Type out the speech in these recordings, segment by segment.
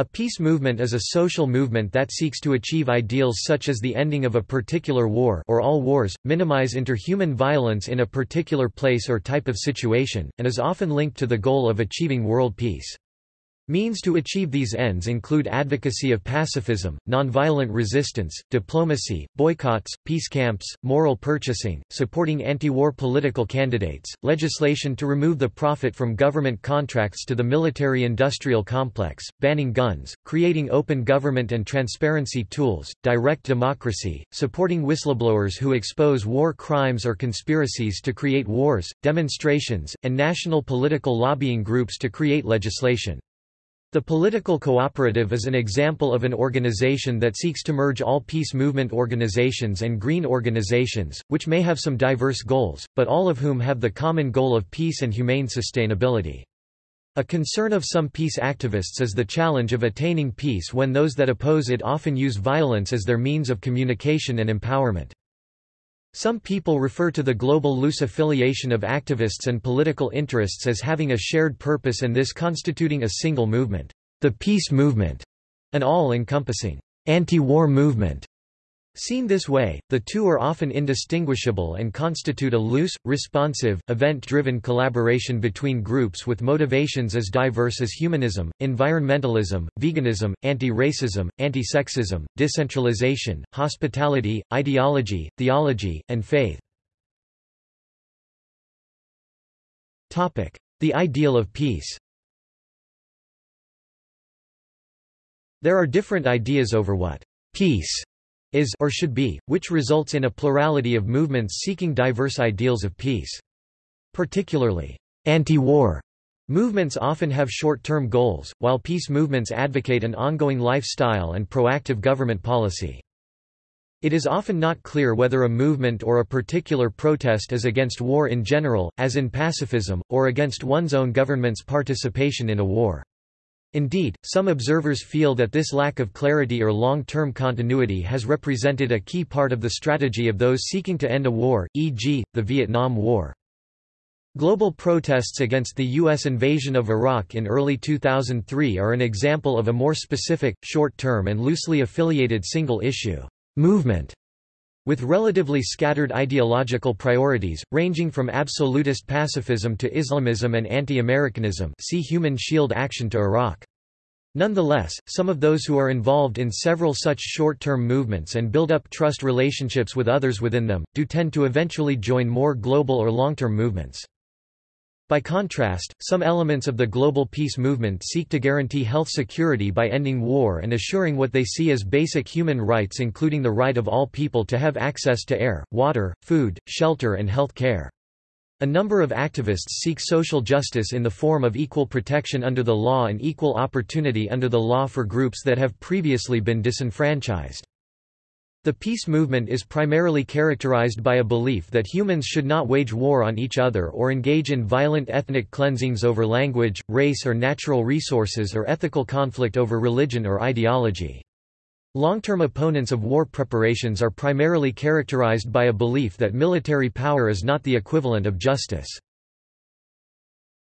A peace movement is a social movement that seeks to achieve ideals such as the ending of a particular war or all wars, minimize interhuman violence in a particular place or type of situation, and is often linked to the goal of achieving world peace. Means to achieve these ends include advocacy of pacifism, nonviolent resistance, diplomacy, boycotts, peace camps, moral purchasing, supporting anti-war political candidates, legislation to remove the profit from government contracts to the military-industrial complex, banning guns, creating open government and transparency tools, direct democracy, supporting whistleblowers who expose war crimes or conspiracies to create wars, demonstrations, and national political lobbying groups to create legislation. The Political Cooperative is an example of an organization that seeks to merge all peace movement organizations and green organizations, which may have some diverse goals, but all of whom have the common goal of peace and humane sustainability. A concern of some peace activists is the challenge of attaining peace when those that oppose it often use violence as their means of communication and empowerment. Some people refer to the global loose affiliation of activists and political interests as having a shared purpose and this constituting a single movement, the peace movement, an all-encompassing anti-war movement. Seen this way, the two are often indistinguishable and constitute a loose, responsive, event-driven collaboration between groups with motivations as diverse as humanism, environmentalism, veganism, anti-racism, anti-sexism, decentralization, hospitality, ideology, theology, and faith. The ideal of peace There are different ideas over what peace is or should be, which results in a plurality of movements seeking diverse ideals of peace. Particularly, anti-war movements often have short-term goals, while peace movements advocate an ongoing lifestyle and proactive government policy. It is often not clear whether a movement or a particular protest is against war in general, as in pacifism, or against one's own government's participation in a war. Indeed, some observers feel that this lack of clarity or long-term continuity has represented a key part of the strategy of those seeking to end a war, e.g., the Vietnam War. Global protests against the U.S. invasion of Iraq in early 2003 are an example of a more specific, short-term and loosely affiliated single-issue movement with relatively scattered ideological priorities, ranging from absolutist pacifism to Islamism and anti-Americanism see Human Shield Action to Iraq. Nonetheless, some of those who are involved in several such short-term movements and build up trust relationships with others within them, do tend to eventually join more global or long-term movements. By contrast, some elements of the global peace movement seek to guarantee health security by ending war and assuring what they see as basic human rights including the right of all people to have access to air, water, food, shelter and health care. A number of activists seek social justice in the form of equal protection under the law and equal opportunity under the law for groups that have previously been disenfranchised. The peace movement is primarily characterized by a belief that humans should not wage war on each other or engage in violent ethnic cleansings over language, race or natural resources or ethical conflict over religion or ideology. Long-term opponents of war preparations are primarily characterized by a belief that military power is not the equivalent of justice.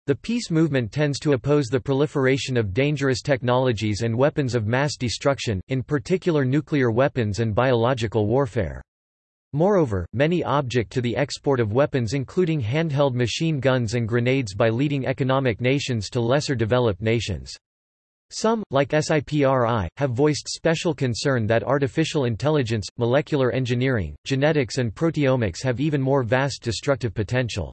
The peace movement tends to oppose the proliferation of dangerous technologies and weapons of mass destruction, in particular nuclear weapons and biological warfare. Moreover, many object to the export of weapons including handheld machine guns and grenades by leading economic nations to lesser developed nations. Some, like SIPRI, have voiced special concern that artificial intelligence, molecular engineering, genetics and proteomics have even more vast destructive potential.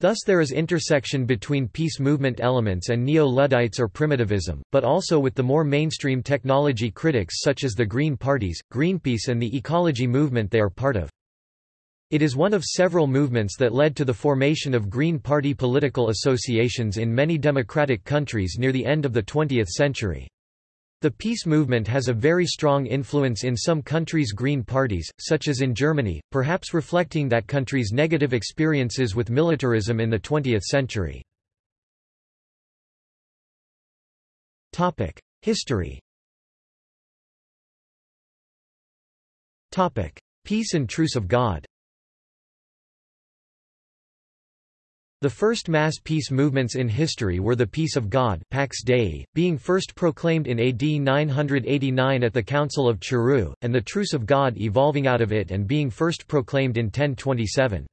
Thus there is intersection between peace movement elements and neo-Luddites or primitivism, but also with the more mainstream technology critics such as the Green Parties, Greenpeace and the ecology movement they are part of. It is one of several movements that led to the formation of Green Party political associations in many democratic countries near the end of the 20th century. The peace movement has a very strong influence in some countries' green parties, such as in Germany, perhaps reflecting that country's negative experiences with militarism in the 20th century. History Peace and Truce of God The first mass peace movements in history were the Peace of God Pax Dei, being first proclaimed in AD 989 at the Council of Charroux, and the Truce of God evolving out of it and being first proclaimed in 1027.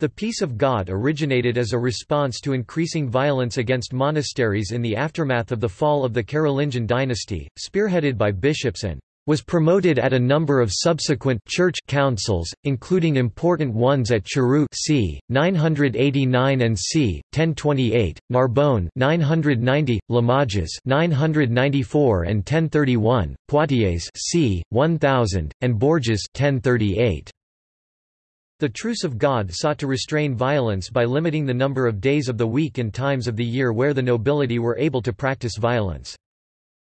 The Peace of God originated as a response to increasing violence against monasteries in the aftermath of the fall of the Carolingian dynasty, spearheaded by bishops and was promoted at a number of subsequent church councils, including important ones at Charroux c. 989 and c. 1028, Narbonne 990, Limoges 994 and 1031, Poitiers c. 1000, and Bourges 1038. The Truce of God sought to restrain violence by limiting the number of days of the week and times of the year where the nobility were able to practice violence.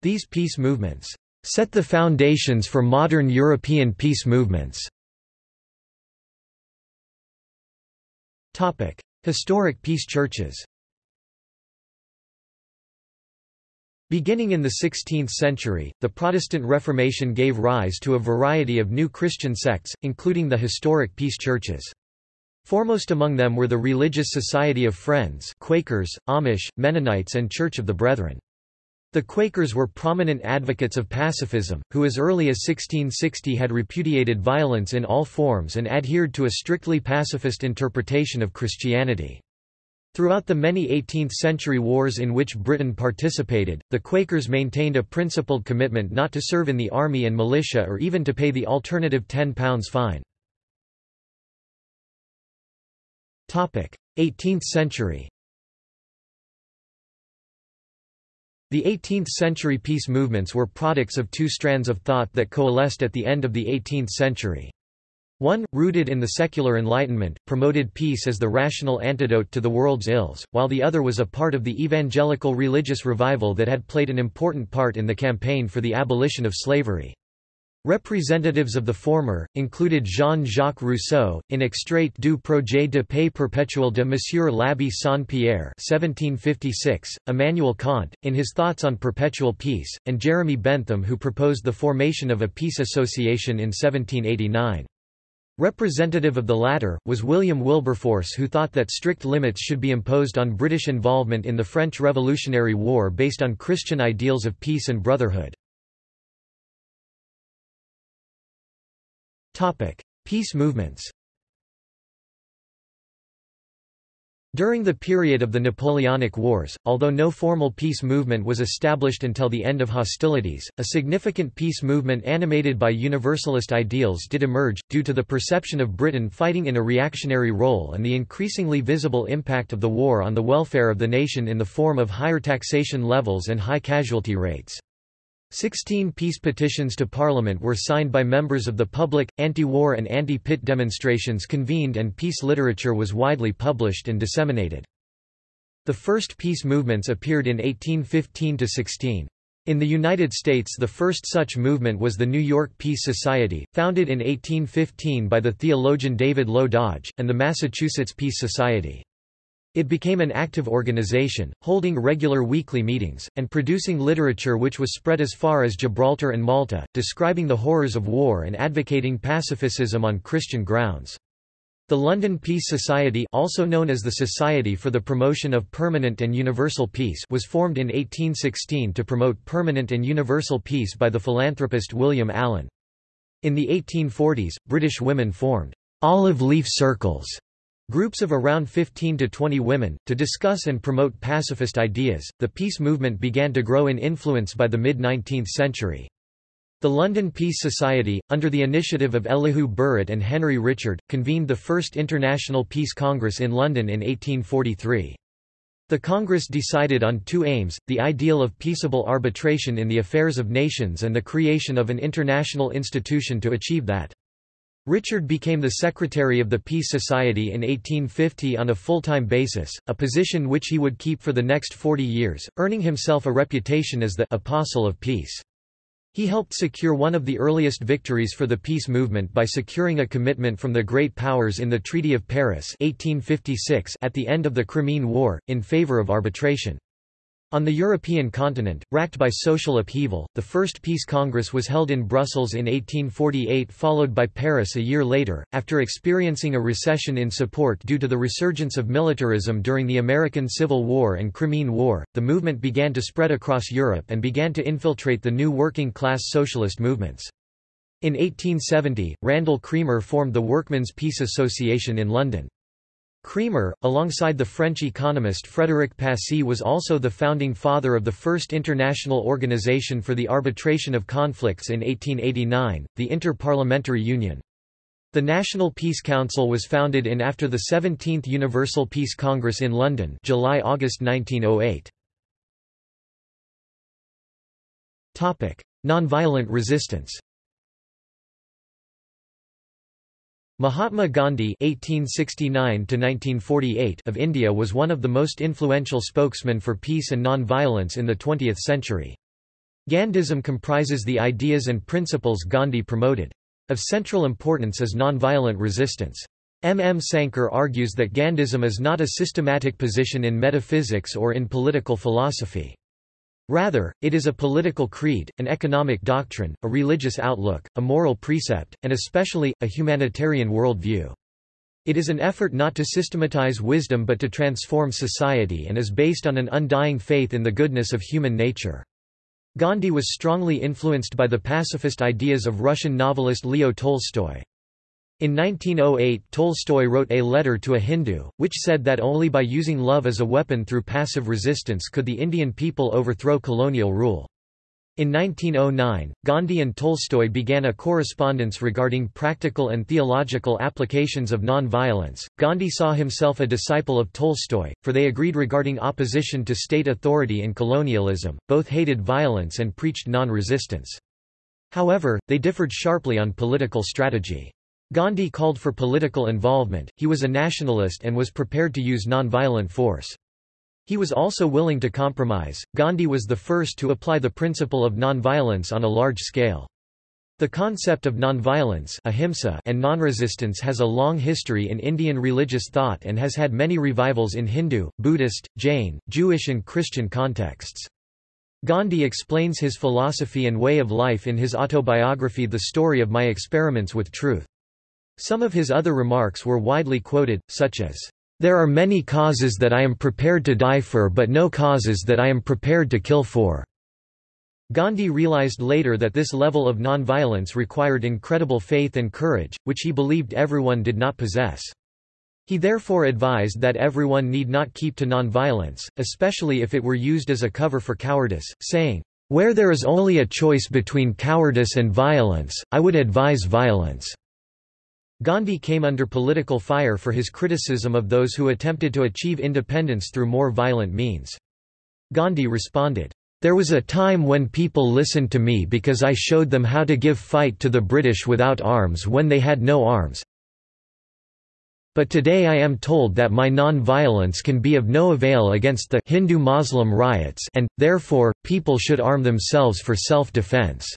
These peace movements set the foundations for modern European peace movements. Topic: Historic peace churches Beginning in the 16th century, the Protestant Reformation gave rise to a variety of new Christian sects, including the historic peace churches. Foremost among them were the Religious Society of Friends Quakers, Amish, Mennonites and Church of the Brethren. The Quakers were prominent advocates of pacifism, who as early as 1660 had repudiated violence in all forms and adhered to a strictly pacifist interpretation of Christianity. Throughout the many 18th-century wars in which Britain participated, the Quakers maintained a principled commitment not to serve in the army and militia or even to pay the alternative £10 fine. 18th century The 18th-century peace movements were products of two strands of thought that coalesced at the end of the 18th century. One, rooted in the secular Enlightenment, promoted peace as the rational antidote to the world's ills, while the other was a part of the evangelical religious revival that had played an important part in the campaign for the abolition of slavery. Representatives of the former, included Jean-Jacques Rousseau, in Extrait du projet de paix perpétuel de Monsieur l'Abbé Saint-Pierre Immanuel Kant, in his Thoughts on Perpetual Peace, and Jeremy Bentham who proposed the formation of a peace association in 1789. Representative of the latter, was William Wilberforce who thought that strict limits should be imposed on British involvement in the French Revolutionary War based on Christian ideals of peace and brotherhood. Peace movements During the period of the Napoleonic Wars, although no formal peace movement was established until the end of hostilities, a significant peace movement animated by universalist ideals did emerge, due to the perception of Britain fighting in a reactionary role and the increasingly visible impact of the war on the welfare of the nation in the form of higher taxation levels and high casualty rates. Sixteen peace petitions to Parliament were signed by members of the public, anti-war and anti-Pitt demonstrations convened and peace literature was widely published and disseminated. The first peace movements appeared in 1815–16. In the United States the first such movement was the New York Peace Society, founded in 1815 by the theologian David Low Dodge, and the Massachusetts Peace Society. It became an active organization, holding regular weekly meetings, and producing literature which was spread as far as Gibraltar and Malta, describing the horrors of war and advocating pacifism on Christian grounds. The London Peace Society also known as the Society for the Promotion of Permanent and Universal Peace was formed in 1816 to promote permanent and universal peace by the philanthropist William Allen. In the 1840s, British women formed olive leaf circles Groups of around 15 to 20 women, to discuss and promote pacifist ideas. The peace movement began to grow in influence by the mid 19th century. The London Peace Society, under the initiative of Elihu Burritt and Henry Richard, convened the first International Peace Congress in London in 1843. The Congress decided on two aims, the ideal of peaceable arbitration in the affairs of nations and the creation of an international institution to achieve that. Richard became the secretary of the Peace Society in 1850 on a full-time basis, a position which he would keep for the next 40 years, earning himself a reputation as the «apostle of peace». He helped secure one of the earliest victories for the peace movement by securing a commitment from the great powers in the Treaty of Paris 1856 at the end of the Crimean War, in favor of arbitration. On the European continent, racked by social upheaval, the First Peace Congress was held in Brussels in 1848 followed by Paris a year later. After experiencing a recession in support due to the resurgence of militarism during the American Civil War and Crimean War, the movement began to spread across Europe and began to infiltrate the new working-class socialist movements. In 1870, Randall Cremer formed the Workmen's Peace Association in London. Cremer, alongside the French economist Frédéric Passy was also the founding father of the first international organization for the arbitration of conflicts in 1889, the Inter-Parliamentary Union. The National Peace Council was founded in after the 17th Universal Peace Congress in London July-August 1908. Nonviolent resistance Mahatma Gandhi (1869–1948) of India was one of the most influential spokesmen for peace and non-violence in the 20th century. Gandhism comprises the ideas and principles Gandhi promoted. Of central importance is non-violent resistance. M. M. Sankhdher argues that Gandhism is not a systematic position in metaphysics or in political philosophy. Rather, it is a political creed, an economic doctrine, a religious outlook, a moral precept, and especially, a humanitarian worldview. It is an effort not to systematize wisdom but to transform society and is based on an undying faith in the goodness of human nature. Gandhi was strongly influenced by the pacifist ideas of Russian novelist Leo Tolstoy. In 1908 Tolstoy wrote a letter to a Hindu, which said that only by using love as a weapon through passive resistance could the Indian people overthrow colonial rule. In 1909, Gandhi and Tolstoy began a correspondence regarding practical and theological applications of non-violence. Gandhi saw himself a disciple of Tolstoy, for they agreed regarding opposition to state authority and colonialism, both hated violence and preached non-resistance. However, they differed sharply on political strategy. Gandhi called for political involvement, he was a nationalist and was prepared to use nonviolent force. He was also willing to compromise. Gandhi was the first to apply the principle of nonviolence on a large scale. The concept of nonviolence ahimsa and nonresistance has a long history in Indian religious thought and has had many revivals in Hindu, Buddhist, Jain, Jewish and Christian contexts. Gandhi explains his philosophy and way of life in his autobiography The Story of My Experiments with Truth. Some of his other remarks were widely quoted, such as, "...there are many causes that I am prepared to die for but no causes that I am prepared to kill for." Gandhi realized later that this level of nonviolence required incredible faith and courage, which he believed everyone did not possess. He therefore advised that everyone need not keep to nonviolence, especially if it were used as a cover for cowardice, saying, "...where there is only a choice between cowardice and violence, I would advise violence." Gandhi came under political fire for his criticism of those who attempted to achieve independence through more violent means. Gandhi responded, "...there was a time when people listened to me because I showed them how to give fight to the British without arms when they had no arms. But today I am told that my non-violence can be of no avail against the Hindu-Muslim riots and, therefore, people should arm themselves for self-defense."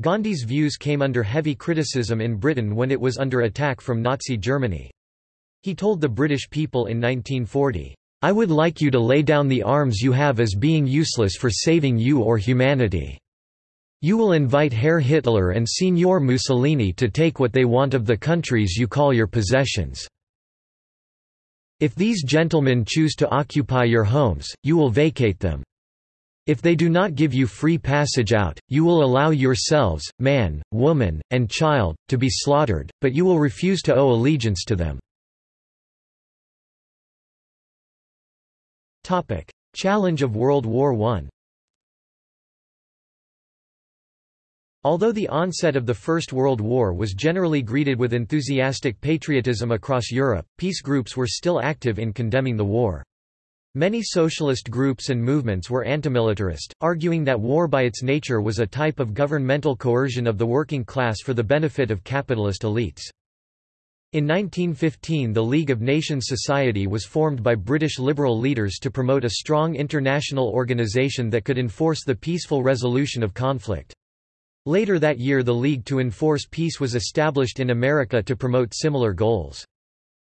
Gandhi's views came under heavy criticism in Britain when it was under attack from Nazi Germany. He told the British people in 1940, "'I would like you to lay down the arms you have as being useless for saving you or humanity. You will invite Herr Hitler and Signor Mussolini to take what they want of the countries you call your possessions. If these gentlemen choose to occupy your homes, you will vacate them. If they do not give you free passage out, you will allow yourselves, man, woman, and child, to be slaughtered, but you will refuse to owe allegiance to them. Challenge of World War I Although the onset of the First World War was generally greeted with enthusiastic patriotism across Europe, peace groups were still active in condemning the war. Many socialist groups and movements were antimilitarist, arguing that war by its nature was a type of governmental coercion of the working class for the benefit of capitalist elites. In 1915 the League of Nations Society was formed by British liberal leaders to promote a strong international organisation that could enforce the peaceful resolution of conflict. Later that year the League to Enforce Peace was established in America to promote similar goals.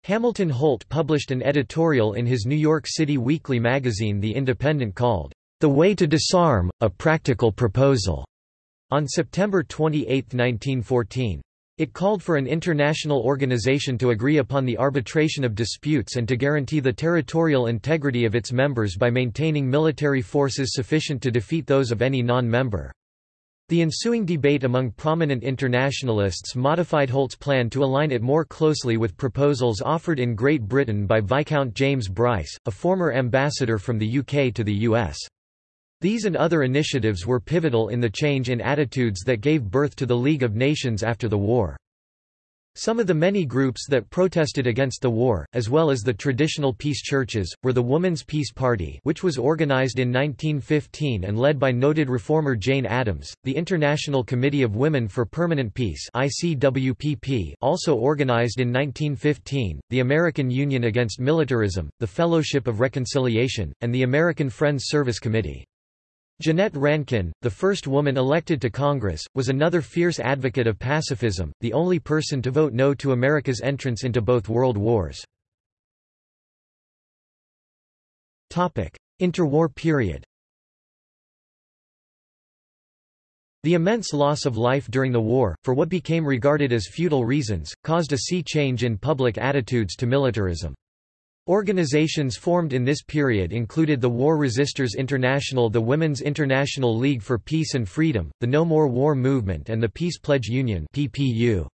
Hamilton Holt published an editorial in his New York City weekly magazine The Independent called, "'The Way to Disarm, A Practical Proposal' on September 28, 1914. It called for an international organization to agree upon the arbitration of disputes and to guarantee the territorial integrity of its members by maintaining military forces sufficient to defeat those of any non-member. The ensuing debate among prominent internationalists modified Holt's plan to align it more closely with proposals offered in Great Britain by Viscount James Bryce, a former ambassador from the UK to the US. These and other initiatives were pivotal in the change in attitudes that gave birth to the League of Nations after the war. Some of the many groups that protested against the war, as well as the traditional peace churches, were the Woman's Peace Party which was organized in 1915 and led by noted reformer Jane Addams, the International Committee of Women for Permanent Peace ICWPP also organized in 1915, the American Union Against Militarism, the Fellowship of Reconciliation, and the American Friends Service Committee. Jeannette Rankin, the first woman elected to Congress, was another fierce advocate of pacifism, the only person to vote no to America's entrance into both world wars. Interwar period The immense loss of life during the war, for what became regarded as futile reasons, caused a sea change in public attitudes to militarism. Organizations formed in this period included the War Resisters International the Women's International League for Peace and Freedom, the No More War Movement and the Peace Pledge Union. The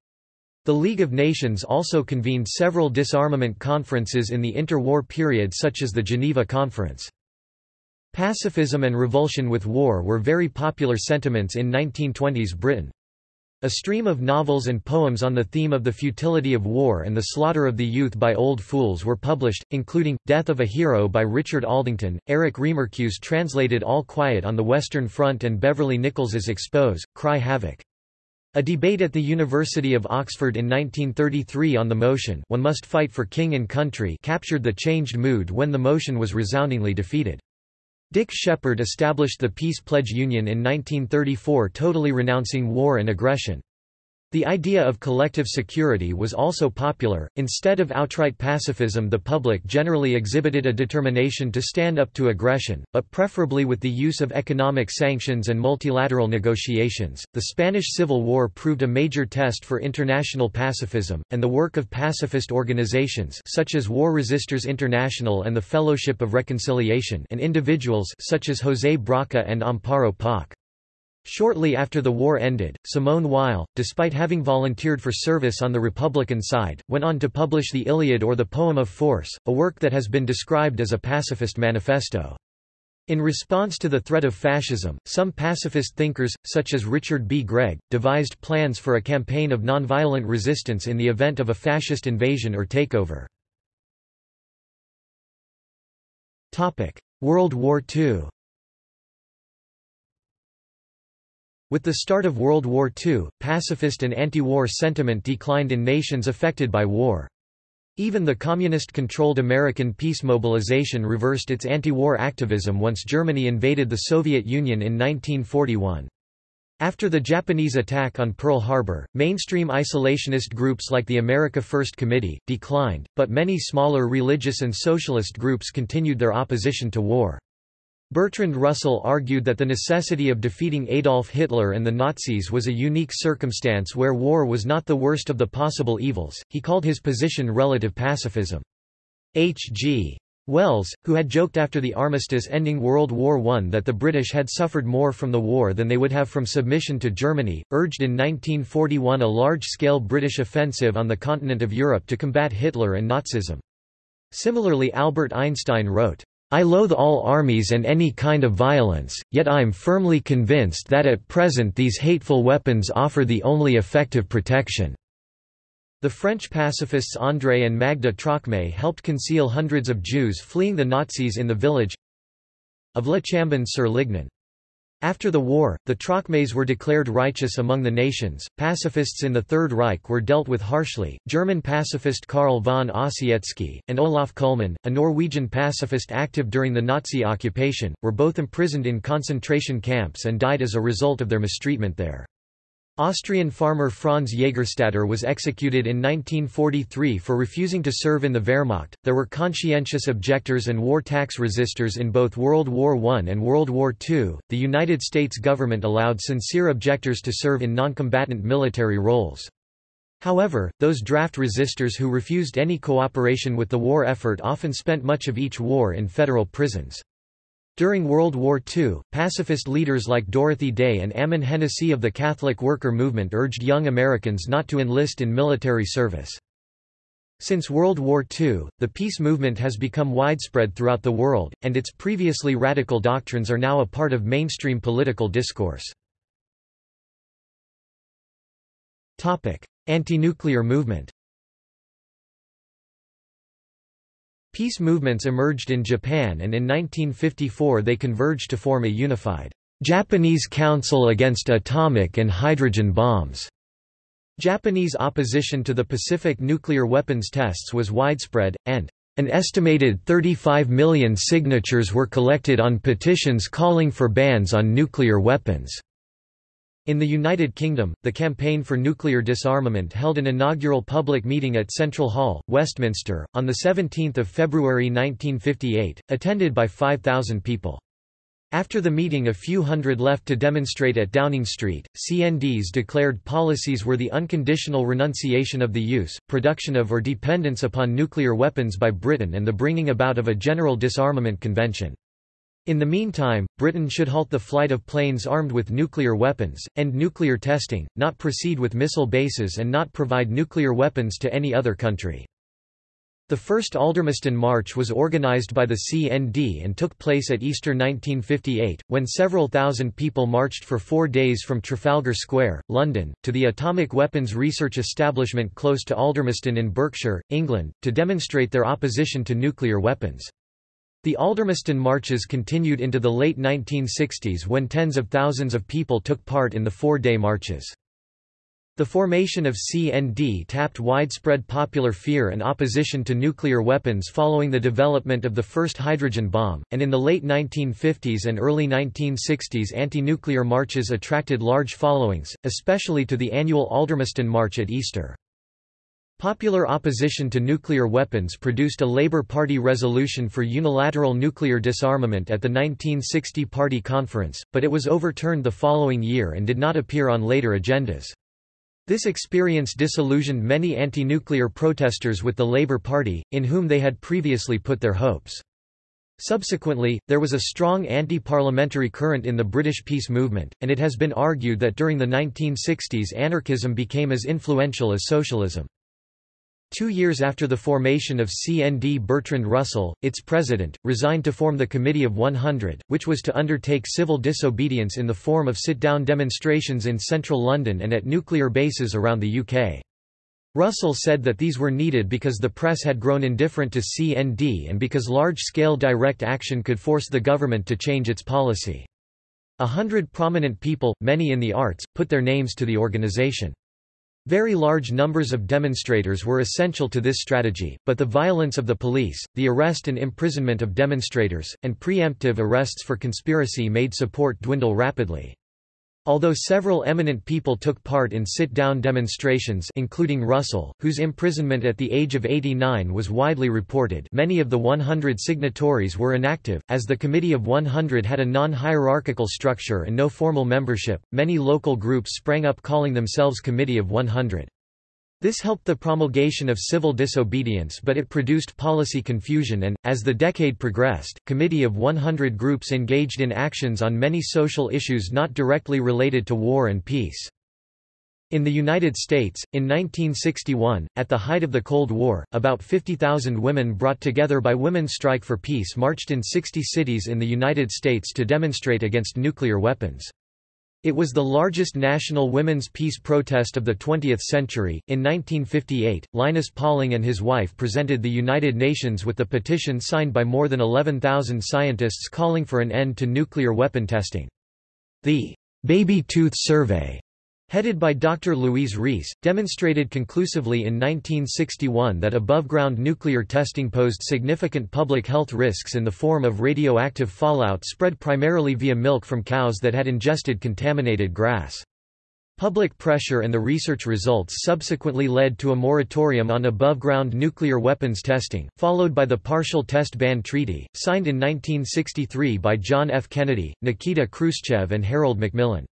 League of Nations also convened several disarmament conferences in the interwar period such as the Geneva Conference. Pacifism and revulsion with war were very popular sentiments in 1920s Britain. A stream of novels and poems on the theme of the futility of war and the slaughter of the youth by old fools were published, including, Death of a Hero by Richard Aldington, Erich Remarque's translated All Quiet on the Western Front and Beverley Nichols's Expose, Cry Havoc. A debate at the University of Oxford in 1933 on the motion One must fight for king and country captured the changed mood when the motion was resoundingly defeated. Dick Sheppard established the Peace Pledge Union in 1934 totally renouncing war and aggression. The idea of collective security was also popular. Instead of outright pacifism, the public generally exhibited a determination to stand up to aggression, but preferably with the use of economic sanctions and multilateral negotiations. The Spanish Civil War proved a major test for international pacifism, and the work of pacifist organizations such as War Resisters International and the Fellowship of Reconciliation and individuals such as José Brocca and Amparo Poch. Shortly after the war ended, Simone Weil, despite having volunteered for service on the Republican side, went on to publish the Iliad or the Poem of Force, a work that has been described as a pacifist manifesto. In response to the threat of fascism, some pacifist thinkers, such as Richard B. Gregg, devised plans for a campaign of nonviolent resistance in the event of a fascist invasion or takeover. World War II With the start of World War II, pacifist and anti-war sentiment declined in nations affected by war. Even the communist-controlled American peace mobilization reversed its anti-war activism once Germany invaded the Soviet Union in 1941. After the Japanese attack on Pearl Harbor, mainstream isolationist groups like the America First Committee, declined, but many smaller religious and socialist groups continued their opposition to war. Bertrand Russell argued that the necessity of defeating Adolf Hitler and the Nazis was a unique circumstance where war was not the worst of the possible evils. He called his position relative pacifism. H. G. Wells, who had joked after the armistice ending World War I that the British had suffered more from the war than they would have from submission to Germany, urged in 1941 a large-scale British offensive on the continent of Europe to combat Hitler and Nazism. Similarly Albert Einstein wrote, I loathe all armies and any kind of violence, yet I'm firmly convinced that at present these hateful weapons offer the only effective protection." The French pacifists André and Magda Trocmé helped conceal hundreds of Jews fleeing the Nazis in the village of Le Chambon-sur-Lignon. After the war, the Trocmés were declared righteous among the nations. Pacifists in the Third Reich were dealt with harshly. German pacifist Carl von Ossietzky, and Olav Kullmann, a Norwegian pacifist active during the Nazi occupation, were both imprisoned in concentration camps and died as a result of their mistreatment there. Austrian farmer Franz Jägerstätter was executed in 1943 for refusing to serve in the Wehrmacht. There were conscientious objectors and war tax resistors in both World War I and World War II. The United States government allowed sincere objectors to serve in noncombatant military roles. However, those draft resistors who refused any cooperation with the war effort often spent much of each war in federal prisons. During World War II, pacifist leaders like Dorothy Day and Ammon Hennacy of the Catholic worker movement urged young Americans not to enlist in military service. Since World War II, the peace movement has become widespread throughout the world, and its previously radical doctrines are now a part of mainstream political discourse. Anti-nuclear movement Peace movements emerged in Japan and in 1954 they converged to form a unified Japanese Council Against Atomic and Hydrogen Bombs. Japanese opposition to the Pacific nuclear weapons tests was widespread, and an estimated 35 million signatures were collected on petitions calling for bans on nuclear weapons. In the United Kingdom, the Campaign for Nuclear Disarmament held an inaugural public meeting at Central Hall, Westminster, on 17 February 1958, attended by 5,000 people. After the meeting a few hundred left to demonstrate at Downing Street. CND's declared policies were the unconditional renunciation of the use, production of or dependence upon nuclear weapons by Britain and the bringing about of a general disarmament convention. In the meantime, Britain should halt the flight of planes armed with nuclear weapons, end nuclear testing, not proceed with missile bases and not provide nuclear weapons to any other country. The first Aldermaston March was organised by the CND and took place at Easter 1958, when several thousand people marched for four days from Trafalgar Square, London, to the Atomic Weapons Research Establishment close to Aldermaston in Berkshire, England, to demonstrate their opposition to nuclear weapons. The Aldermaston marches continued into the late 1960s when tens of thousands of people took part in the four-day marches. The formation of CND tapped widespread popular fear and opposition to nuclear weapons following the development of the first hydrogen bomb, and in the late 1950s and early 1960s anti-nuclear marches attracted large followings, especially to the annual Aldermaston March at Easter. Popular opposition to nuclear weapons produced a Labour Party resolution for unilateral nuclear disarmament at the 1960 Party Conference, but it was overturned the following year and did not appear on later agendas. This experience disillusioned many anti-nuclear protesters with the Labour Party, in whom they had previously put their hopes. Subsequently, there was a strong anti-parliamentary current in the British peace movement, and it has been argued that during the 1960s anarchism became as influential as socialism. Two years after the formation of CND Bertrand Russell, its president, resigned to form the Committee of 100, which was to undertake civil disobedience in the form of sit-down demonstrations in central London and at nuclear bases around the UK. Russell said that these were needed because the press had grown indifferent to CND and because large-scale direct action could force the government to change its policy. A hundred prominent people, many in the arts, put their names to the organisation. Very large numbers of demonstrators were essential to this strategy, but the violence of the police, the arrest and imprisonment of demonstrators, and preemptive arrests for conspiracy made support dwindle rapidly. Although several eminent people took part in sit-down demonstrations including Russell, whose imprisonment at the age of 89 was widely reported many of the 100 signatories were inactive, as the Committee of 100 had a non-hierarchical structure and no formal membership, many local groups sprang up calling themselves Committee of 100. This helped the promulgation of civil disobedience but it produced policy confusion and, as the decade progressed, Committee of 100 groups engaged in actions on many social issues not directly related to war and peace. In the United States, in 1961, at the height of the Cold War, about 50,000 women brought together by Women's Strike for Peace marched in 60 cities in the United States to demonstrate against nuclear weapons. It was the largest national women's peace protest of the 20th century. In 1958, Linus Pauling and his wife presented the United Nations with the petition signed by more than 11,000 scientists calling for an end to nuclear weapon testing. The Baby Tooth Survey headed by Dr. Louise Reiss, demonstrated conclusively in 1961 that above-ground nuclear testing posed significant public health risks in the form of radioactive fallout spread primarily via milk from cows that had ingested contaminated grass. Public pressure and the research results subsequently led to a moratorium on above-ground nuclear weapons testing, followed by the Partial Test Ban Treaty, signed in 1963 by John F. Kennedy, Nikita Khrushchev and Harold Macmillan.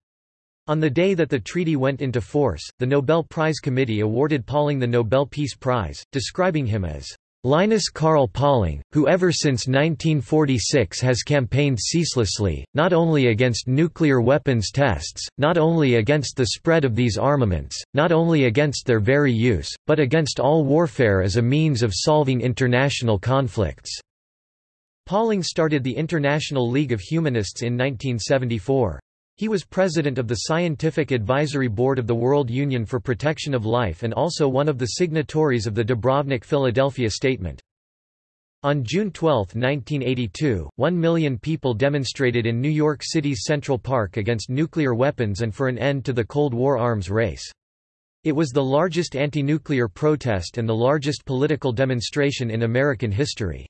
On the day that the treaty went into force, the Nobel Prize Committee awarded Pauling the Nobel Peace Prize, describing him as Linus Karl Pauling, who ever since 1946 has campaigned ceaselessly, not only against nuclear weapons tests, not only against the spread of these armaments, not only against their very use, but against all warfare as a means of solving international conflicts." Pauling started the International League of Humanists in 1974. He was president of the Scientific Advisory Board of the World Union for Protection of Life and also one of the signatories of the Dubrovnik Philadelphia Statement. On June 12, 1982, one million people demonstrated in New York City's Central Park against nuclear weapons and for an end to the Cold War arms race. It was the largest anti-nuclear protest and the largest political demonstration in American history.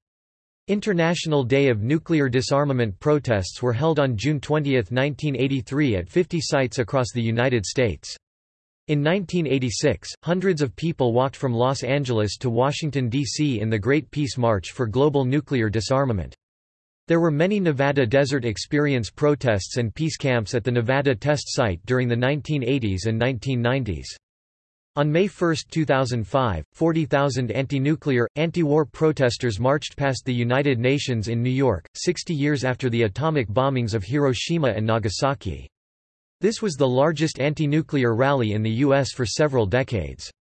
International Day of Nuclear Disarmament protests were held on June 20, 1983 at 50 sites across the United States. In 1986, hundreds of people walked from Los Angeles to Washington, D.C. in the Great Peace March for global nuclear disarmament. There were many Nevada Desert Experience protests and peace camps at the Nevada test site during the 1980s and 1990s. On May 1, 2005, 40,000 anti-nuclear, anti-war protesters marched past the United Nations in New York, 60 years after the atomic bombings of Hiroshima and Nagasaki. This was the largest anti-nuclear rally in the U.S. for several decades.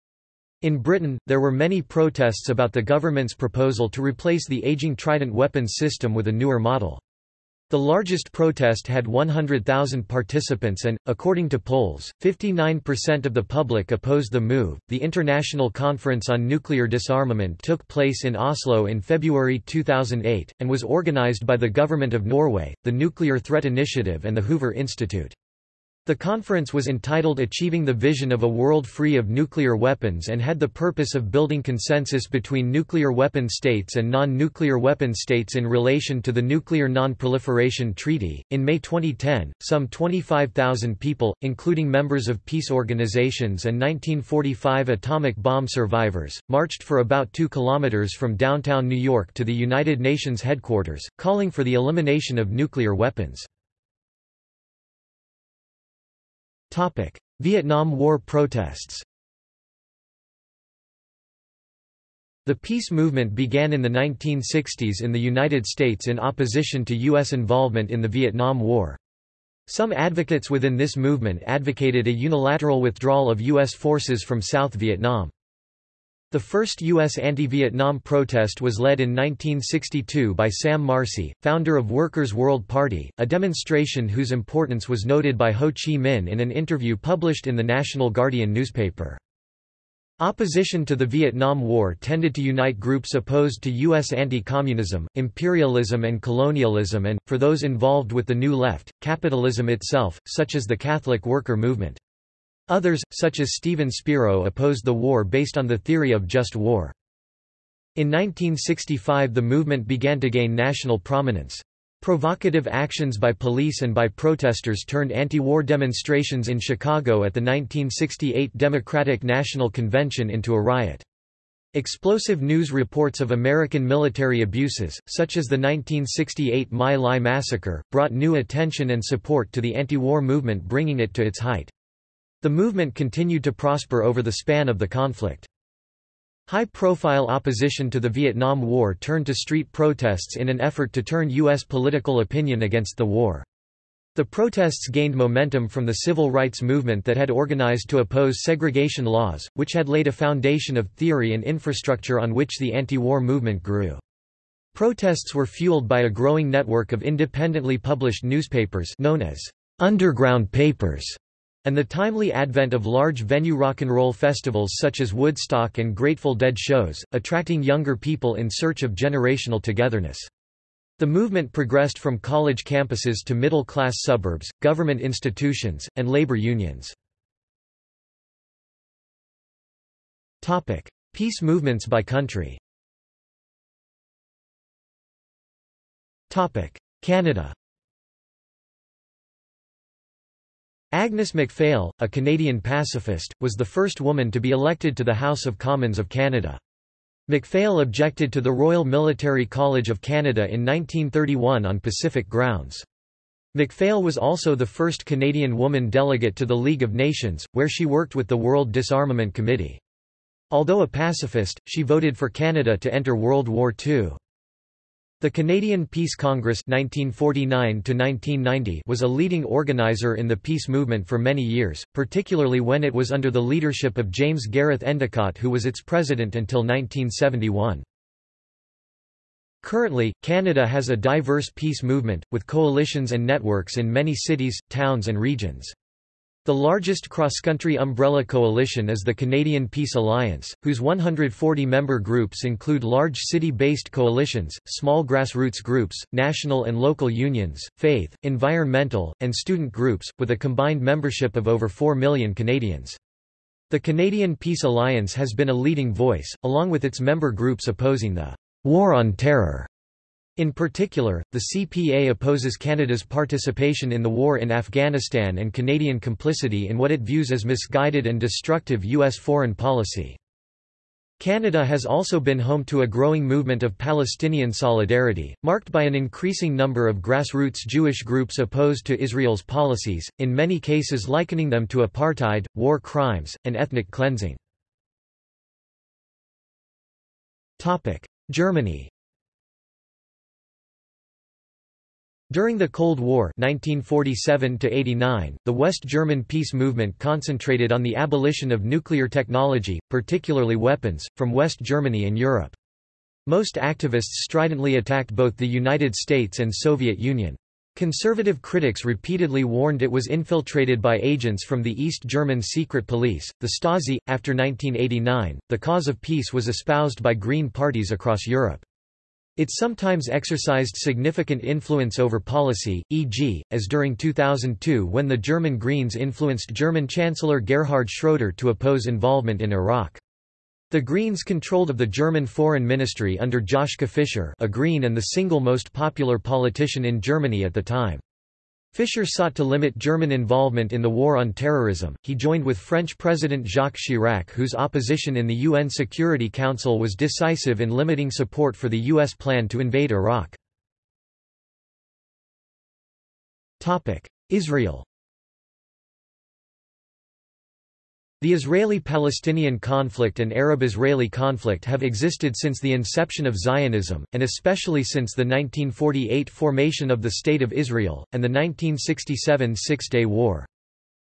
In Britain, there were many protests about the government's proposal to replace the aging Trident weapons system with a newer model. The largest protest had 100,000 participants and, according to polls, 59% of the public opposed the move. The International Conference on Nuclear Disarmament took place in Oslo in February 2008, and was organized by the Government of Norway, the Nuclear Threat Initiative, and the Hoover Institute. The conference was entitled Achieving the Vision of a World Free of Nuclear Weapons and had the purpose of building consensus between nuclear weapon states and non-nuclear weapon states in relation to the Nuclear Non-Proliferation Treaty. In May 2010, some 25,000 people, including members of peace organizations and 1945 atomic bomb survivors, marched for about 2 kilometers from downtown New York to the United Nations headquarters, calling for the elimination of nuclear weapons. Vietnam War protests The peace movement began in the 1960s in the United States in opposition to U.S. involvement in the Vietnam War. Some advocates within this movement advocated a unilateral withdrawal of U.S. forces from South Vietnam. The first U.S. anti-Vietnam protest was led in 1962 by Sam Marcy, founder of Workers' World Party, a demonstration whose importance was noted by Ho Chi Minh in an interview published in the National Guardian newspaper. Opposition to the Vietnam War tended to unite groups opposed to U.S. anti-communism, imperialism and colonialism and, for those involved with the New Left, capitalism itself, such as the Catholic worker movement. Others, such as Stephen Spiro opposed the war based on the theory of just war. In 1965 the movement began to gain national prominence. Provocative actions by police and by protesters turned anti-war demonstrations in Chicago at the 1968 Democratic National Convention into a riot. Explosive news reports of American military abuses, such as the 1968 My Lai massacre, brought new attention and support to the anti-war movement bringing it to its height. The movement continued to prosper over the span of the conflict. High-profile opposition to the Vietnam War turned to street protests in an effort to turn U.S. political opinion against the war. The protests gained momentum from the civil rights movement that had organized to oppose segregation laws, which had laid a foundation of theory and infrastructure on which the anti-war movement grew. Protests were fueled by a growing network of independently published newspapers known as underground papers and the timely advent of large venue rock and roll festivals such as Woodstock and Grateful Dead shows, attracting younger people in search of generational togetherness. The movement progressed from college campuses to middle-class suburbs, government institutions, and labor unions. Peace movements by country Canada Agnes MacPhail, a Canadian pacifist, was the first woman to be elected to the House of Commons of Canada. MacPhail objected to the Royal Military College of Canada in 1931 on Pacific grounds. MacPhail was also the first Canadian woman delegate to the League of Nations, where she worked with the World Disarmament Committee. Although a pacifist, she voted for Canada to enter World War II. The Canadian Peace Congress 1949 was a leading organizer in the peace movement for many years, particularly when it was under the leadership of James Gareth Endicott who was its president until 1971. Currently, Canada has a diverse peace movement, with coalitions and networks in many cities, towns and regions. The largest cross-country umbrella coalition is the Canadian Peace Alliance, whose 140 member groups include large city-based coalitions, small grassroots groups, national and local unions, faith, environmental, and student groups, with a combined membership of over 4 million Canadians. The Canadian Peace Alliance has been a leading voice, along with its member groups opposing the War on Terror in particular, the CPA opposes Canada's participation in the war in Afghanistan and Canadian complicity in what it views as misguided and destructive U.S. foreign policy. Canada has also been home to a growing movement of Palestinian solidarity, marked by an increasing number of grassroots Jewish groups opposed to Israel's policies, in many cases likening them to apartheid, war crimes, and ethnic cleansing. Germany During the Cold War 1947 the West German peace movement concentrated on the abolition of nuclear technology, particularly weapons, from West Germany and Europe. Most activists stridently attacked both the United States and Soviet Union. Conservative critics repeatedly warned it was infiltrated by agents from the East German secret police, the Stasi. After 1989, the cause of peace was espoused by Green parties across Europe. It sometimes exercised significant influence over policy, e.g., as during 2002 when the German Greens influenced German Chancellor Gerhard Schroeder to oppose involvement in Iraq. The Greens controlled of the German Foreign Ministry under Joschka Fischer a Green and the single most popular politician in Germany at the time. Fischer sought to limit German involvement in the war on terrorism. He joined with French President Jacques Chirac, whose opposition in the UN Security Council was decisive in limiting support for the U.S. plan to invade Iraq. Topic: Israel The Israeli-Palestinian conflict and Arab-Israeli conflict have existed since the inception of Zionism, and especially since the 1948 formation of the State of Israel, and the 1967 Six-Day War.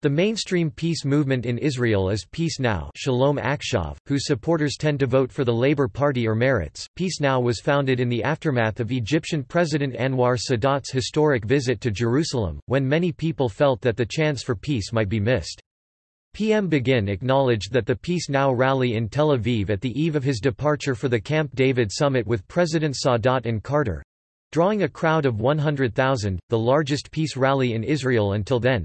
The mainstream peace movement in Israel is Peace Now Shalom Akshav, whose supporters tend to vote for the Labour Party or Meretz. Peace Now was founded in the aftermath of Egyptian President Anwar Sadat's historic visit to Jerusalem, when many people felt that the chance for peace might be missed. PM Begin acknowledged that the Peace Now rally in Tel Aviv at the eve of his departure for the Camp David summit with President Sadat and Carter drawing a crowd of 100,000, the largest peace rally in Israel until then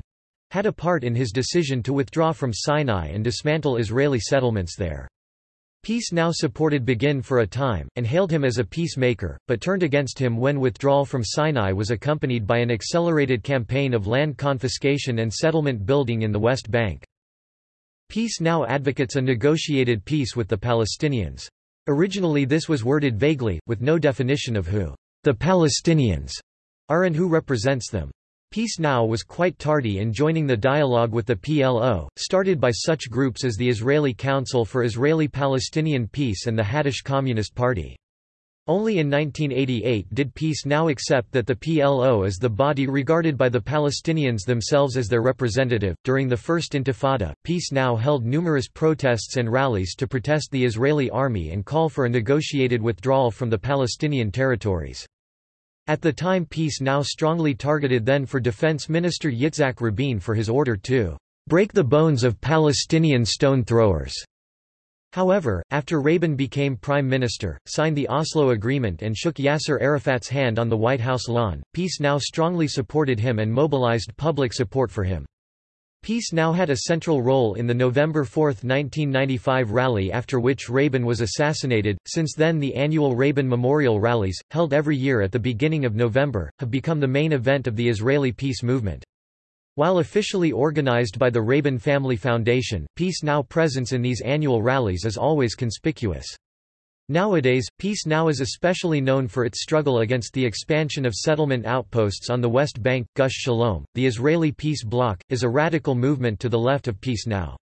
had a part in his decision to withdraw from Sinai and dismantle Israeli settlements there. Peace Now supported Begin for a time, and hailed him as a peacemaker, but turned against him when withdrawal from Sinai was accompanied by an accelerated campaign of land confiscation and settlement building in the West Bank. Peace now advocates a negotiated peace with the Palestinians. Originally this was worded vaguely, with no definition of who the Palestinians are and who represents them. Peace Now was quite tardy in joining the dialogue with the PLO, started by such groups as the Israeli Council for Israeli-Palestinian Peace and the Hadash Communist Party. Only in 1988 did Peace Now accept that the PLO is the body regarded by the Palestinians themselves as their representative. During the First Intifada, Peace Now held numerous protests and rallies to protest the Israeli army and call for a negotiated withdrawal from the Palestinian territories. At the time Peace Now strongly targeted then for Defense Minister Yitzhak Rabin for his order to break the bones of Palestinian stone throwers. However, after Rabin became prime minister, signed the Oslo Agreement and shook Yasser Arafat's hand on the White House lawn, Peace Now strongly supported him and mobilized public support for him. Peace Now had a central role in the November 4, 1995 rally after which Rabin was assassinated. Since then, the annual Rabin Memorial rallies, held every year at the beginning of November, have become the main event of the Israeli peace movement. While officially organized by the Rabin Family Foundation, Peace Now presence in these annual rallies is always conspicuous. Nowadays, Peace Now is especially known for its struggle against the expansion of settlement outposts on the West Bank. Gush Shalom, the Israeli Peace Bloc, is a radical movement to the left of Peace Now.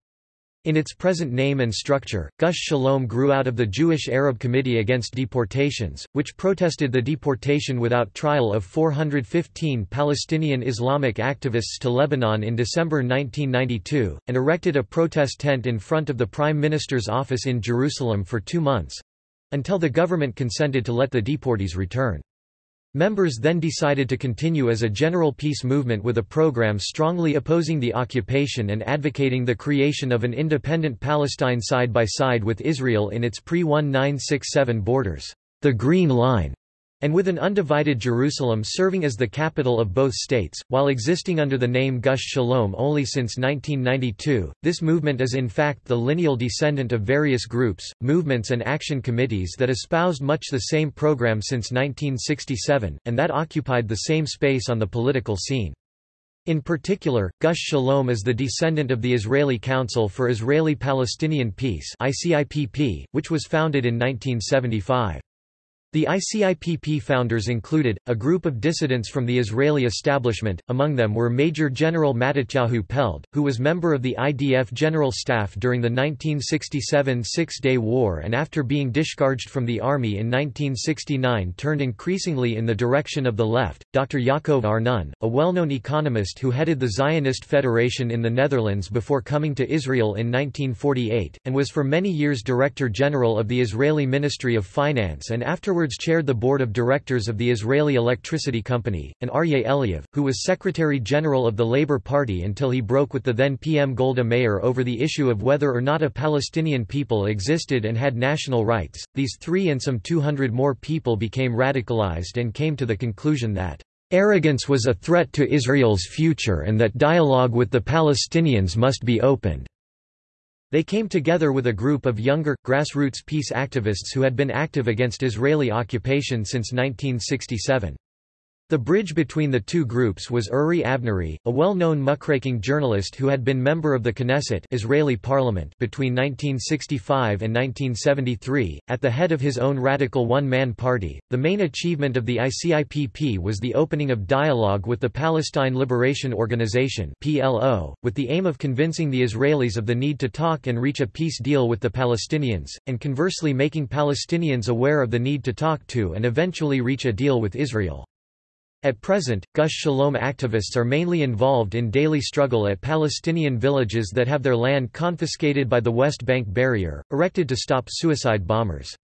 In its present name and structure, Gush Shalom grew out of the Jewish Arab Committee Against Deportations, which protested the deportation without trial of 415 Palestinian Islamic activists to Lebanon in December 1992, and erected a protest tent in front of the Prime Minister's office in Jerusalem for two months—until the government consented to let the deportees return. Members then decided to continue as a general peace movement with a program strongly opposing the occupation and advocating the creation of an independent Palestine side by side with Israel in its pre-1967 borders, the Green Line and with an undivided Jerusalem serving as the capital of both states. While existing under the name Gush Shalom only since 1992, this movement is in fact the lineal descendant of various groups, movements, and action committees that espoused much the same program since 1967, and that occupied the same space on the political scene. In particular, Gush Shalom is the descendant of the Israeli Council for Israeli-Palestinian Peace which was founded in 1975. The ICIPP founders included, a group of dissidents from the Israeli establishment, among them were Major General Matityahu Peled, who was member of the IDF General Staff during the 1967 Six-Day War and after being discharged from the army in 1969 turned increasingly in the direction of the left, Dr. Yaakov Arnon, a well-known economist who headed the Zionist Federation in the Netherlands before coming to Israel in 1948, and was for many years Director General of the Israeli Ministry of Finance and afterwards afterwards chaired the board of directors of the Israeli Electricity Company, and Aryeh Eliav, who was Secretary-General of the Labour Party until he broke with the then PM Golda Meir over the issue of whether or not a Palestinian people existed and had national rights. These three and some 200 more people became radicalized and came to the conclusion that arrogance was a threat to Israel's future and that dialogue with the Palestinians must be opened. They came together with a group of younger, grassroots peace activists who had been active against Israeli occupation since 1967. The bridge between the two groups was Uri Avnery, a well-known muckraking journalist who had been member of the Knesset Israeli parliament between 1965 and 1973, at the head of his own radical one-man party. The main achievement of the ICIPP was the opening of dialogue with the Palestine Liberation Organization (PLO), with the aim of convincing the Israelis of the need to talk and reach a peace deal with the Palestinians, and conversely making Palestinians aware of the need to talk to and eventually reach a deal with Israel. At present, Gush Shalom activists are mainly involved in daily struggle at Palestinian villages that have their land confiscated by the West Bank barrier, erected to stop suicide bombers.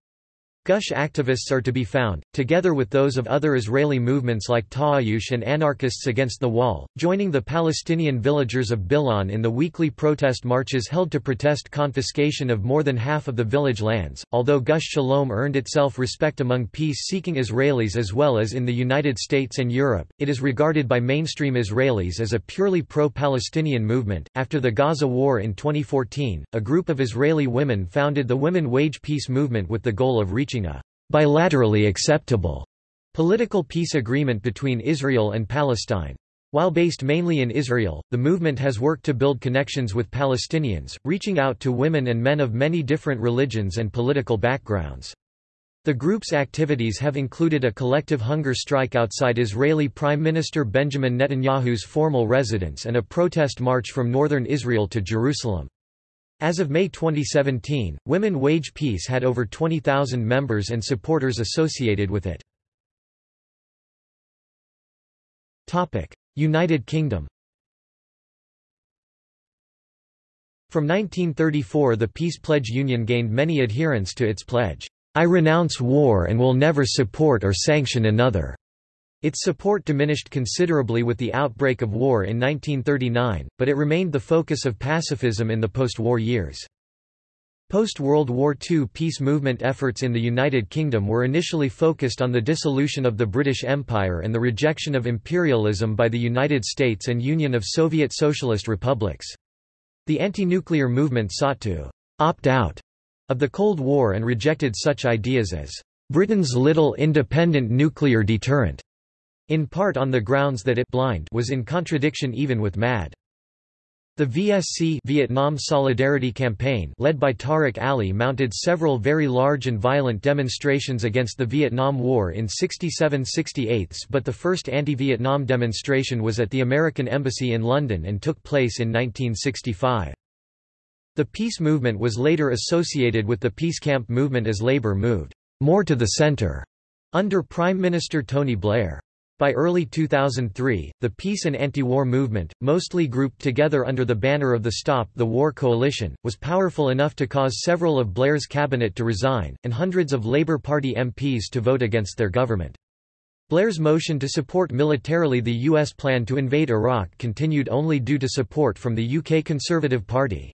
Gush activists are to be found, together with those of other Israeli movements like Ta'ayush and Anarchists Against the Wall, joining the Palestinian villagers of Bil'in in the weekly protest marches held to protest confiscation of more than half of the village lands. Although Gush Shalom earned itself respect among peace seeking Israelis as well as in the United States and Europe, it is regarded by mainstream Israelis as a purely pro Palestinian movement. After the Gaza War in 2014, a group of Israeli women founded the Women Wage Peace Movement with the goal of reaching reaching a bilaterally acceptable political peace agreement between Israel and Palestine. While based mainly in Israel, the movement has worked to build connections with Palestinians, reaching out to women and men of many different religions and political backgrounds. The group's activities have included a collective hunger strike outside Israeli Prime Minister Benjamin Netanyahu's formal residence and a protest march from northern Israel to Jerusalem. As of May 2017, Women Wage Peace had over 20,000 members and supporters associated with it. United Kingdom From 1934 the Peace Pledge Union gained many adherents to its pledge, "'I renounce war and will never support or sanction another' Its support diminished considerably with the outbreak of war in 1939, but it remained the focus of pacifism in the post-war years. Post-World War II peace movement efforts in the United Kingdom were initially focused on the dissolution of the British Empire and the rejection of imperialism by the United States and Union of Soviet Socialist Republics. The anti-nuclear movement sought to «opt out» of the Cold War and rejected such ideas as «Britain's little independent nuclear deterrent» in part on the grounds that it blind was in contradiction even with MAD. The VSC Vietnam Solidarity Campaign led by Tariq Ali mounted several very large and violent demonstrations against the Vietnam War in 67–68 but the first anti-Vietnam demonstration was at the American Embassy in London and took place in 1965. The peace movement was later associated with the peace camp movement as Labour moved more to the centre under Prime Minister Tony Blair. By early 2003, the peace and anti-war movement, mostly grouped together under the banner of the Stop the War Coalition, was powerful enough to cause several of Blair's cabinet to resign, and hundreds of Labour Party MPs to vote against their government. Blair's motion to support militarily the U.S. plan to invade Iraq continued only due to support from the UK Conservative Party.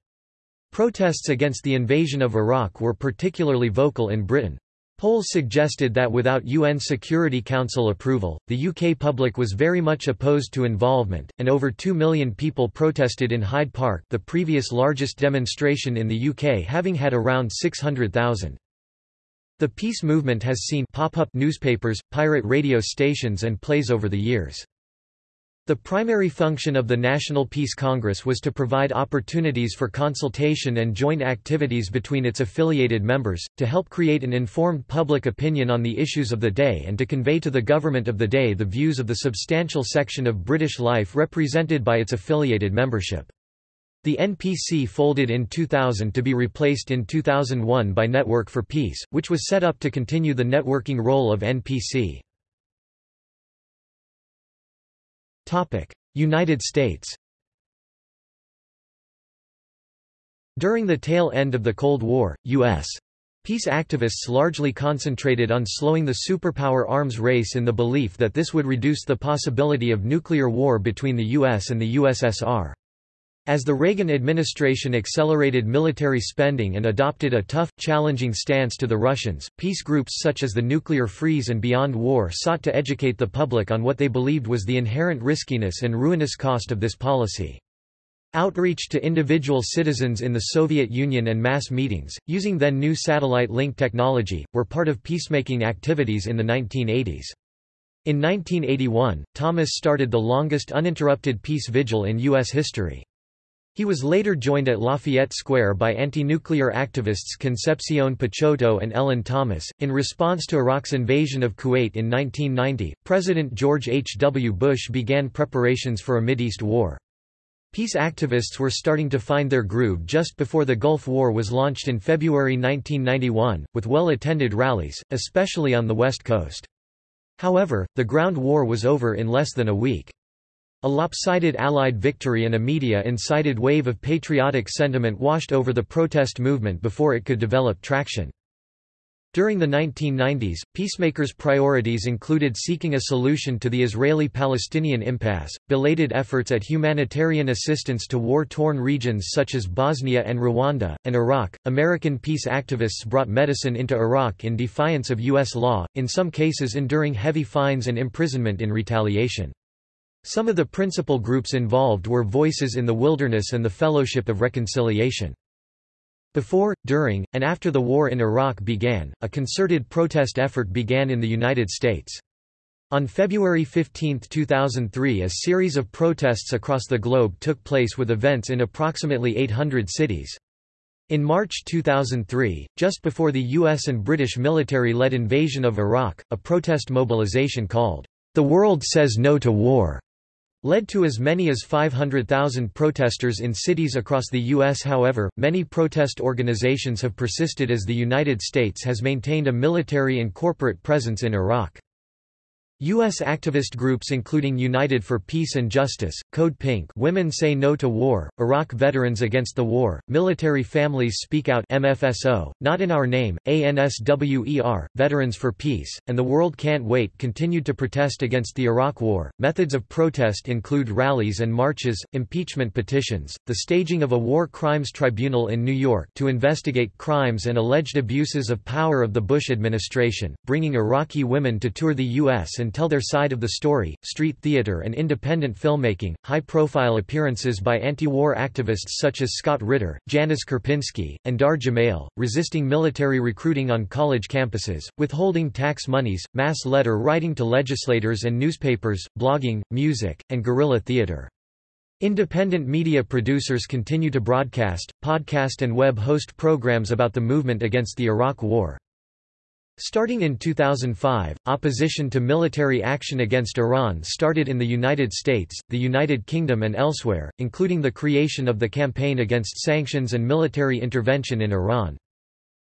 Protests against the invasion of Iraq were particularly vocal in Britain. Polls suggested that without UN Security Council approval, the UK public was very much opposed to involvement, and over 2 million people protested in Hyde Park the previous largest demonstration in the UK having had around 600,000. The peace movement has seen pop-up newspapers, pirate radio stations and plays over the years. The primary function of the National Peace Congress was to provide opportunities for consultation and joint activities between its affiliated members, to help create an informed public opinion on the issues of the day and to convey to the government of the day the views of the substantial section of British life represented by its affiliated membership. The NPC folded in 2000 to be replaced in 2001 by Network for Peace, which was set up to continue the networking role of NPC. United States During the tail end of the Cold War, U.S. Peace activists largely concentrated on slowing the superpower arms race in the belief that this would reduce the possibility of nuclear war between the U.S. and the USSR. As the Reagan administration accelerated military spending and adopted a tough, challenging stance to the Russians, peace groups such as the Nuclear Freeze and Beyond War sought to educate the public on what they believed was the inherent riskiness and ruinous cost of this policy. Outreach to individual citizens in the Soviet Union and mass meetings, using then new satellite link technology, were part of peacemaking activities in the 1980s. In 1981, Thomas started the longest uninterrupted peace vigil in U.S. history. He was later joined at Lafayette Square by anti-nuclear activists Concepcion Picciotto and Ellen Thomas. In response to Iraq's invasion of Kuwait in 1990, President George H. W. Bush began preparations for a Mideast war. Peace activists were starting to find their groove just before the Gulf War was launched in February 1991, with well-attended rallies, especially on the West Coast. However, the ground war was over in less than a week. A lopsided Allied victory and a media-incited wave of patriotic sentiment washed over the protest movement before it could develop traction. During the 1990s, peacemakers' priorities included seeking a solution to the Israeli-Palestinian impasse, belated efforts at humanitarian assistance to war-torn regions such as Bosnia and Rwanda, and Iraq. American peace activists brought medicine into Iraq in defiance of U.S. law, in some cases enduring heavy fines and imprisonment in retaliation. Some of the principal groups involved were Voices in the Wilderness and the Fellowship of Reconciliation. Before, during, and after the war in Iraq began, a concerted protest effort began in the United States. On February 15, 2003 a series of protests across the globe took place with events in approximately 800 cities. In March 2003, just before the U.S. and British military-led invasion of Iraq, a protest mobilization called, "'The World Says No to War' led to as many as 500,000 protesters in cities across the U.S. However, many protest organizations have persisted as the United States has maintained a military and corporate presence in Iraq. U.S. activist groups including United for Peace and Justice, Code Pink Women Say No to War, Iraq Veterans Against the War, Military Families Speak Out MFSO, Not in Our Name, ANSWER, Veterans for Peace, and The World Can't Wait continued to protest against the Iraq War. Methods of protest include rallies and marches, impeachment petitions, the staging of a war crimes tribunal in New York to investigate crimes and alleged abuses of power of the Bush administration, bringing Iraqi women to tour the U.S. and tell their side of the story, street theater and independent filmmaking, high-profile appearances by anti-war activists such as Scott Ritter, Janis Karpinski, and Dahr Jamail, resisting military recruiting on college campuses, withholding tax monies, mass letter writing to legislators and newspapers, blogging, music, and guerrilla theater. Independent media producers continue to broadcast, podcast and web host programs about the movement against the Iraq War. Starting in 2005, opposition to military action against Iran started in the United States, the United Kingdom and elsewhere, including the creation of the Campaign Against Sanctions and Military Intervention in Iran.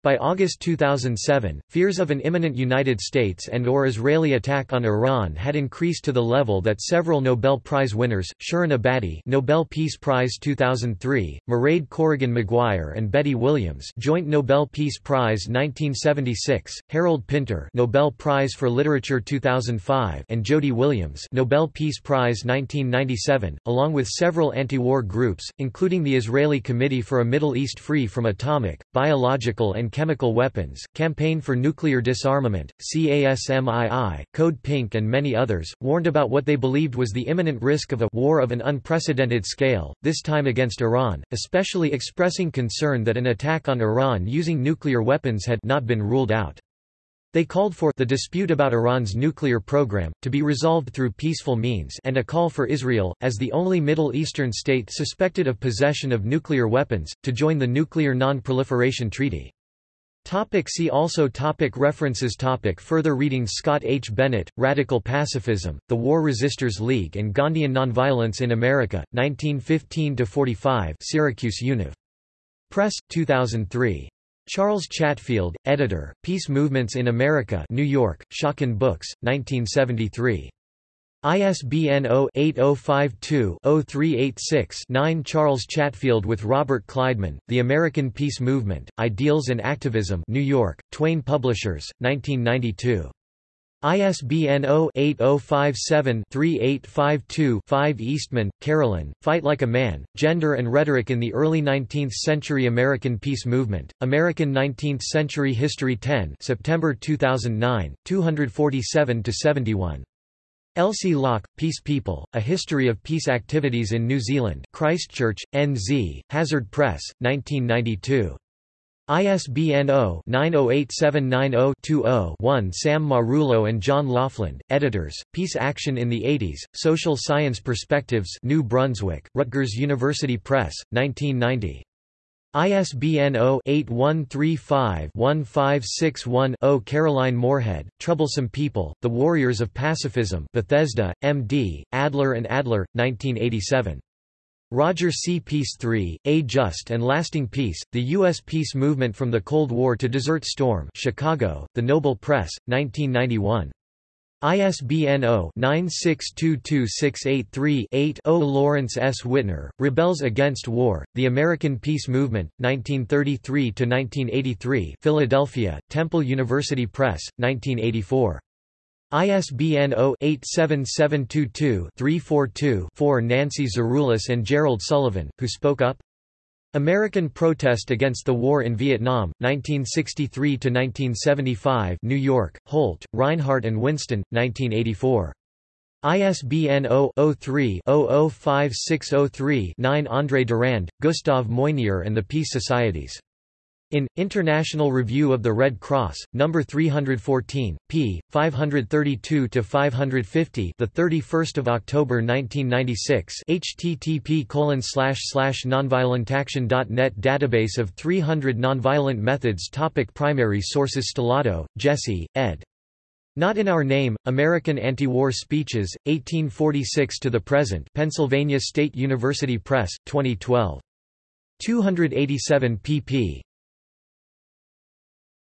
By August 2007, fears of an imminent United States and or Israeli attack on Iran had increased to the level that several Nobel Prize winners, Shirin Ebadi Nobel Peace Prize 2003, Mairead Corrigan Maguire and Betty Williams Joint Nobel Peace Prize 1976, Harold Pinter Nobel Prize for Literature 2005 and Jody Williams Nobel Peace Prize 1997, along with several anti-war groups, including the Israeli Committee for a Middle East Free from Atomic, Biological and Chemical Weapons, Campaign for Nuclear Disarmament, CASMII, Code Pink and many others, warned about what they believed was the imminent risk of a war of an unprecedented scale, this time against Iran, especially expressing concern that an attack on Iran using nuclear weapons had not been ruled out. They called for the dispute about Iran's nuclear program to be resolved through peaceful means and a call for Israel, as the only Middle Eastern state suspected of possession of nuclear weapons, to join the Nuclear Non-Proliferation Treaty. Topic see also topic References topic Further reading Scott H. Bennett, Radical Pacifism, The War Resisters League and Gandhian Nonviolence in America, 1915–45 Syracuse Univ. Press, 2003. Charles Chatfield, editor, Peace Movements in America New York, Schocken Books, 1973. ISBN 0-8052-0386-9 Charles Chatfield with Robert Kleidman, The American Peace Movement, Ideals and Activism New York, Twain Publishers, 1992. ISBN 0-8057-3852-5 Eastman, Carolyn, Fight Like a Man, Gender and Rhetoric in the Early Nineteenth Century American Peace Movement, American Nineteenth Century History 10 September 2009, 247–71. Elsie Locke, Peace People, A History of Peace Activities in New Zealand Christchurch, NZ, Hazard Press, 1992. ISBN 0-908790-20-1 Sam Marullo and John Laughlin, editors, Peace Action in the 80s, Social Science Perspectives New Brunswick, Rutgers University Press, 1990. ISBN 0-8135-1561-0 Caroline Moorhead, Troublesome People, The Warriors of Pacifism Bethesda, M.D., Adler and Adler, 1987. Roger C. Peace 3, A Just and Lasting Peace, The U.S. Peace Movement from the Cold War to Desert Storm Chicago, The Noble Press, 1991. ISBN 0-9622683-8-0 Lawrence S. Wittner, Rebels Against War, The American Peace Movement, 1933–1983 Philadelphia, Temple University Press, 1984. ISBN 0-87722-342-4 Nancy Zaroulis and Gerald Sullivan, who spoke up? American protest against the war in Vietnam, 1963–1975 New York, Holt, Rinehart and Winston, 1984. ISBN 0-03-005603-9 André Durand, Gustave Moynier and the Peace Societies. In International Review of the Red Cross, number 314, p. 532 to 550, the 31st of October 1996. http nonviolentaction.net database of 300 nonviolent methods. Topic primary sources Stellato, Jesse, ed. Not in Our Name, American Anti-War Speeches, 1846 to the Present Pennsylvania State University Press, 2012. 287 pp.